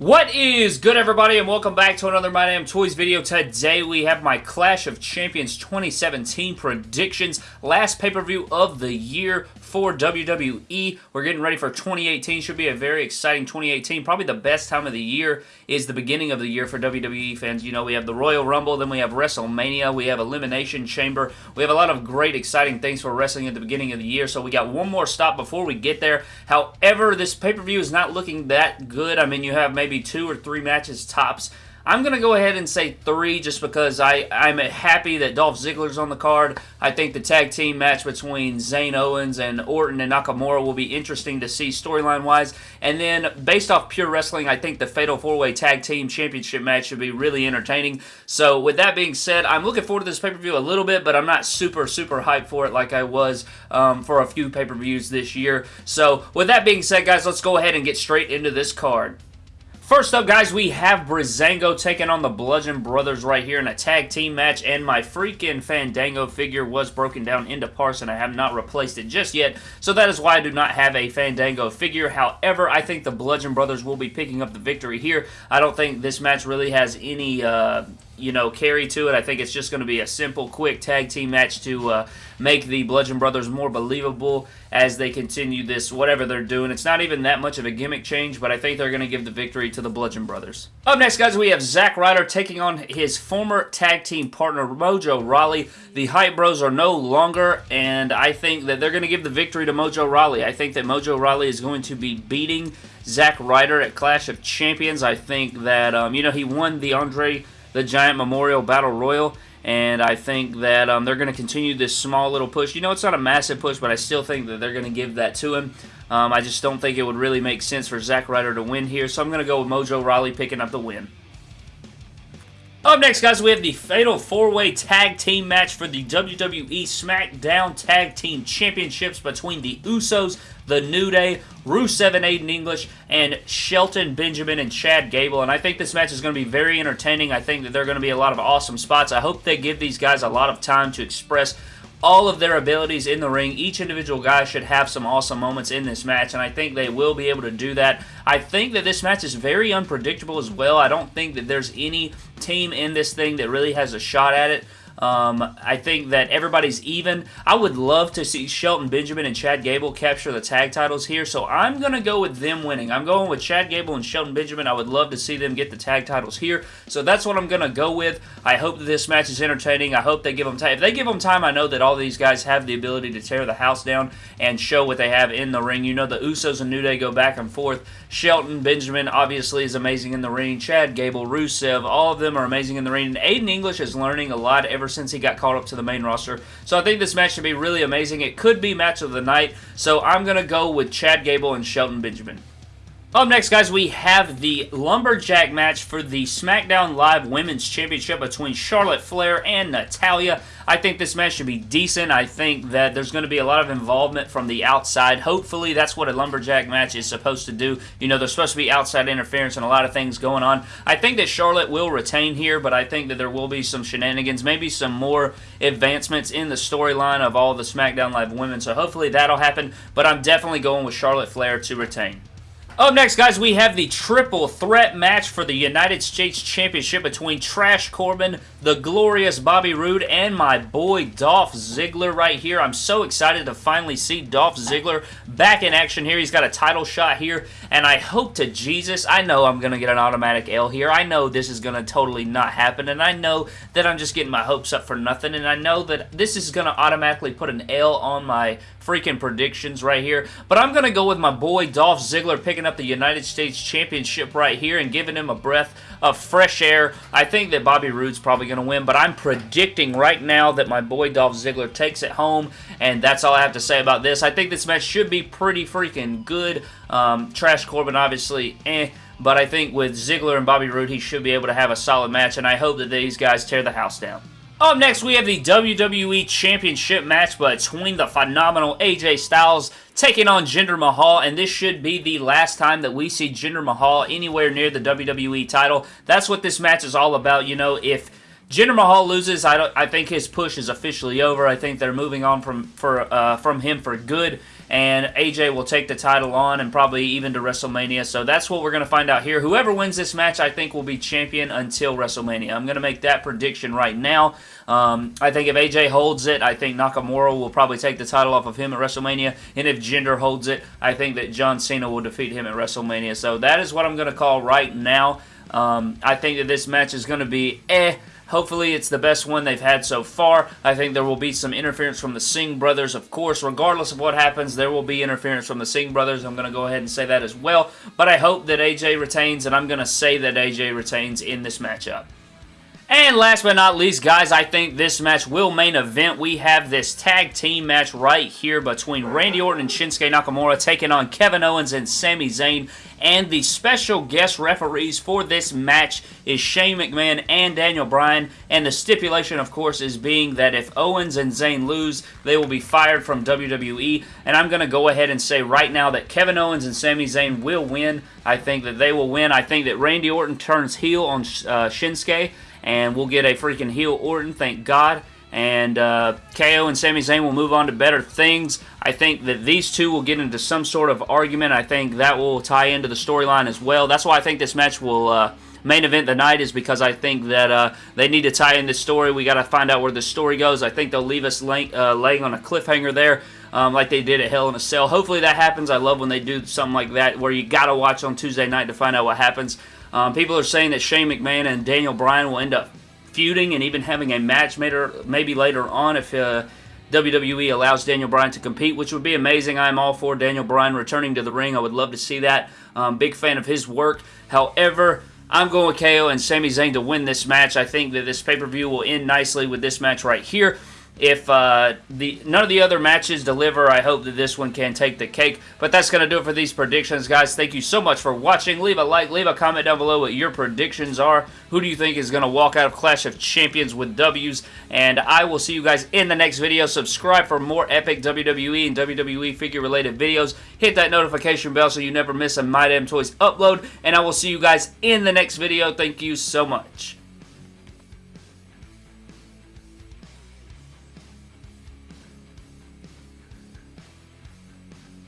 What is good everybody and welcome back to another My Damn Toys video. Today we have my Clash of Champions 2017 predictions. Last pay-per-view of the year for WWE. We're getting ready for 2018. Should be a very exciting 2018. Probably the best time of the year is the beginning of the year for WWE fans. You know, we have the Royal Rumble, then we have WrestleMania, we have Elimination Chamber. We have a lot of great exciting things for wrestling at the beginning of the year. So we got one more stop before we get there. However, this pay-per-view is not looking that good. I mean, you have maybe two or three matches tops. I'm going to go ahead and say three just because I, I'm happy that Dolph Ziggler's on the card. I think the tag team match between Zayn Owens and Orton and Nakamura will be interesting to see storyline-wise. And then, based off pure wrestling, I think the Fatal 4-Way Tag Team Championship match should be really entertaining. So, with that being said, I'm looking forward to this pay-per-view a little bit, but I'm not super, super hyped for it like I was um, for a few pay-per-views this year. So, with that being said, guys, let's go ahead and get straight into this card. First up, guys, we have Breezango taking on the Bludgeon Brothers right here in a tag team match, and my freaking Fandango figure was broken down into parts, and I have not replaced it just yet, so that is why I do not have a Fandango figure. However, I think the Bludgeon Brothers will be picking up the victory here. I don't think this match really has any... Uh, you know, carry to it. I think it's just going to be a simple, quick tag team match to uh, make the Bludgeon Brothers more believable as they continue this, whatever they're doing. It's not even that much of a gimmick change, but I think they're going to give the victory to the Bludgeon Brothers. Up next, guys, we have Zack Ryder taking on his former tag team partner, Mojo Rawley. The Hype Bros are no longer, and I think that they're going to give the victory to Mojo Rawley. I think that Mojo Rawley is going to be beating Zack Ryder at Clash of Champions. I think that, um, you know, he won the Andre the Giant Memorial Battle Royal. And I think that um, they're going to continue this small little push. You know, it's not a massive push, but I still think that they're going to give that to him. Um, I just don't think it would really make sense for Zack Ryder to win here. So I'm going to go with Mojo Rawley picking up the win. Up next, guys, we have the Fatal 4-Way Tag Team match for the WWE SmackDown Tag Team Championships between the Usos, The New Day, Rusev and Aiden English, and Shelton Benjamin and Chad Gable. And I think this match is going to be very entertaining. I think that there are going to be a lot of awesome spots. I hope they give these guys a lot of time to express all of their abilities in the ring. Each individual guy should have some awesome moments in this match, and I think they will be able to do that. I think that this match is very unpredictable as well. I don't think that there's any team in this thing that really has a shot at it. Um, I think that everybody's even. I would love to see Shelton Benjamin and Chad Gable capture the tag titles here, so I'm going to go with them winning. I'm going with Chad Gable and Shelton Benjamin. I would love to see them get the tag titles here, so that's what I'm going to go with. I hope that this match is entertaining. I hope they give them time. If they give them time, I know that all these guys have the ability to tear the house down and show what they have in the ring. You know, the Usos and New Day go back and forth. Shelton Benjamin obviously is amazing in the ring. Chad Gable, Rusev, all of them are amazing in the ring. And Aiden English is learning a lot ever since he got called up to the main roster. So I think this match should be really amazing. It could be match of the night. So I'm going to go with Chad Gable and Shelton Benjamin. Up next, guys, we have the Lumberjack match for the SmackDown Live Women's Championship between Charlotte Flair and Natalya. I think this match should be decent. I think that there's going to be a lot of involvement from the outside. Hopefully, that's what a Lumberjack match is supposed to do. You know, there's supposed to be outside interference and a lot of things going on. I think that Charlotte will retain here, but I think that there will be some shenanigans, maybe some more advancements in the storyline of all the SmackDown Live women. So hopefully that'll happen, but I'm definitely going with Charlotte Flair to retain. Up next, guys, we have the triple threat match for the United States Championship between Trash Corbin, the glorious Bobby Roode, and my boy Dolph Ziggler right here. I'm so excited to finally see Dolph Ziggler back in action here. He's got a title shot here, and I hope to Jesus, I know I'm going to get an automatic L here. I know this is going to totally not happen, and I know that I'm just getting my hopes up for nothing, and I know that this is going to automatically put an L on my freaking predictions right here. But I'm going to go with my boy Dolph Ziggler picking up the United States Championship right here and giving him a breath of fresh air. I think that Bobby Roode's probably going to win, but I'm predicting right now that my boy Dolph Ziggler takes it home, and that's all I have to say about this. I think this match should be pretty freaking good. Um, Trash Corbin, obviously, eh. But I think with Ziggler and Bobby Roode, he should be able to have a solid match, and I hope that these guys tear the house down. Up next, we have the WWE Championship match between the phenomenal AJ Styles taking on Jinder Mahal, and this should be the last time that we see Jinder Mahal anywhere near the WWE title. That's what this match is all about. You know, if Jinder Mahal loses, I, don't I think his push is officially over. I think they're moving on from for uh, from him for good. And AJ will take the title on and probably even to WrestleMania. So that's what we're going to find out here. Whoever wins this match, I think, will be champion until WrestleMania. I'm going to make that prediction right now. Um, I think if AJ holds it, I think Nakamura will probably take the title off of him at WrestleMania. And if Jinder holds it, I think that John Cena will defeat him at WrestleMania. So that is what I'm going to call right now. Um, I think that this match is going to be eh. Hopefully, it's the best one they've had so far. I think there will be some interference from the Singh brothers, of course. Regardless of what happens, there will be interference from the Singh brothers. I'm going to go ahead and say that as well. But I hope that AJ retains, and I'm going to say that AJ retains in this matchup. And last but not least, guys, I think this match will main event. We have this tag team match right here between Randy Orton and Shinsuke Nakamura taking on Kevin Owens and Sami Zayn. And the special guest referees for this match is Shane McMahon and Daniel Bryan. And the stipulation, of course, is being that if Owens and Zayn lose, they will be fired from WWE. And I'm going to go ahead and say right now that Kevin Owens and Sami Zayn will win. I think that they will win. I think that Randy Orton turns heel on uh, Shinsuke and we'll get a freaking heel Orton, thank God. And uh, KO and Sami Zayn will move on to better things. I think that these two will get into some sort of argument. I think that will tie into the storyline as well. That's why I think this match will uh, main event the night is because I think that uh, they need to tie in this story. We got to find out where the story goes. I think they'll leave us lay, uh, laying on a cliffhanger there. Um, like they did at Hell in a Cell. Hopefully that happens. I love when they do something like that where you got to watch on Tuesday night to find out what happens. Um, people are saying that Shane McMahon and Daniel Bryan will end up feuding and even having a match maybe later on if uh, WWE allows Daniel Bryan to compete, which would be amazing. I'm all for Daniel Bryan returning to the ring. I would love to see that. Um, big fan of his work. However, I'm going with KO and Sami Zayn to win this match. I think that this pay-per-view will end nicely with this match right here. If uh, the none of the other matches deliver, I hope that this one can take the cake. But that's going to do it for these predictions, guys. Thank you so much for watching. Leave a like, leave a comment down below what your predictions are. Who do you think is going to walk out of Clash of Champions with W's? And I will see you guys in the next video. Subscribe for more epic WWE and WWE figure-related videos. Hit that notification bell so you never miss a My Damn Toys upload. And I will see you guys in the next video. Thank you so much.